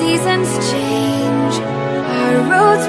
seasons change, our roads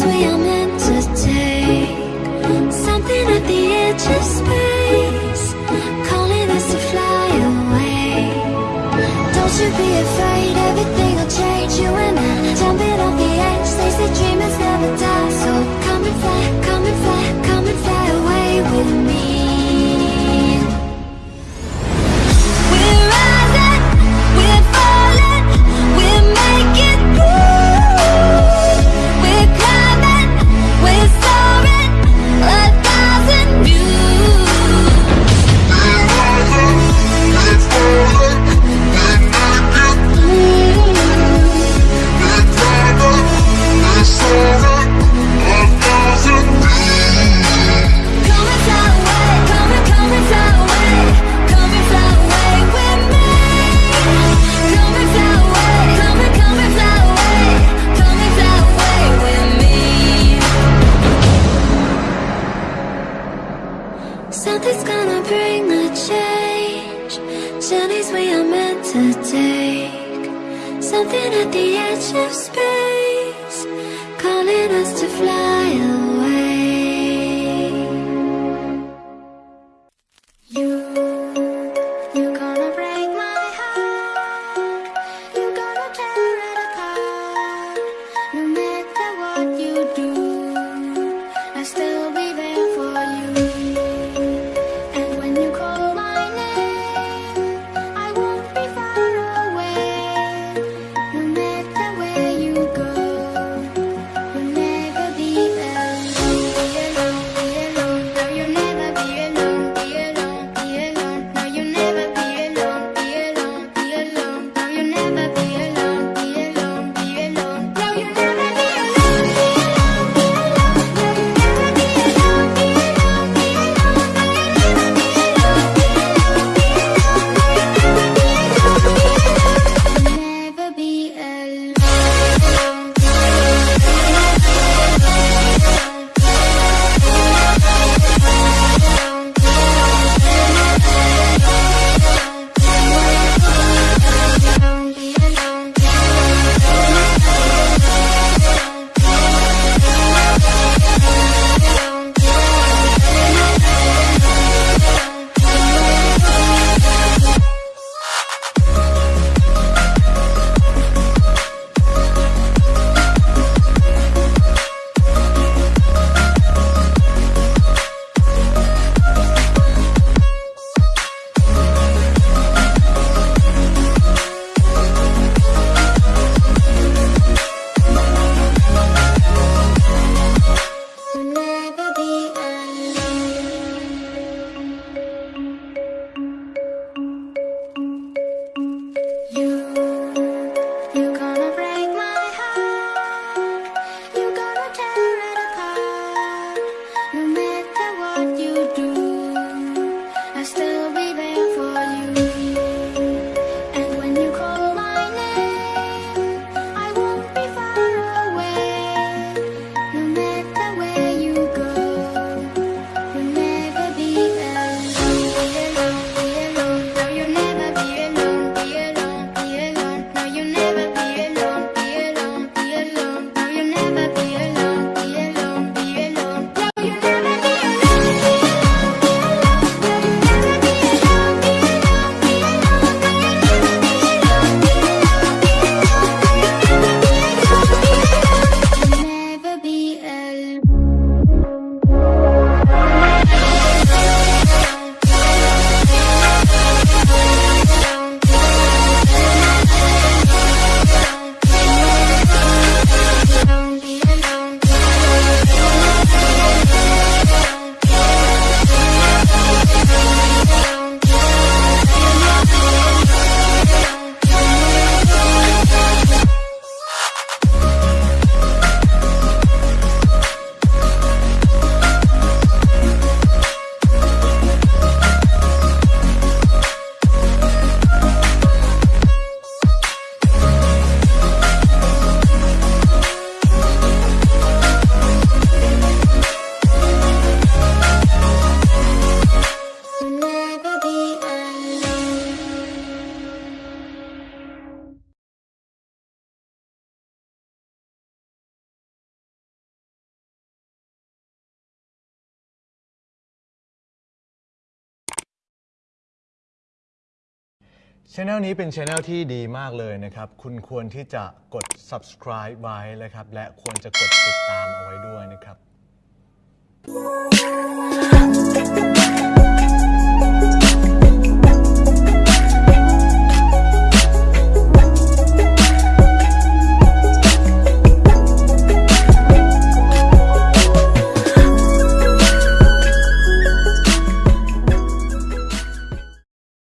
we are meant to take. Something at the edge of space. Calling us to fly away. Don't you be afraid, everything will change. You and I, jumping off the edge of space, calling us ช anel นี้เป็นช anel ที่ดีมากเลยนะครับ คุณควรที่จะกด subscribe ไว้นะครับ และควรจะกดติดตามเอาไว้ด้วยนะครับ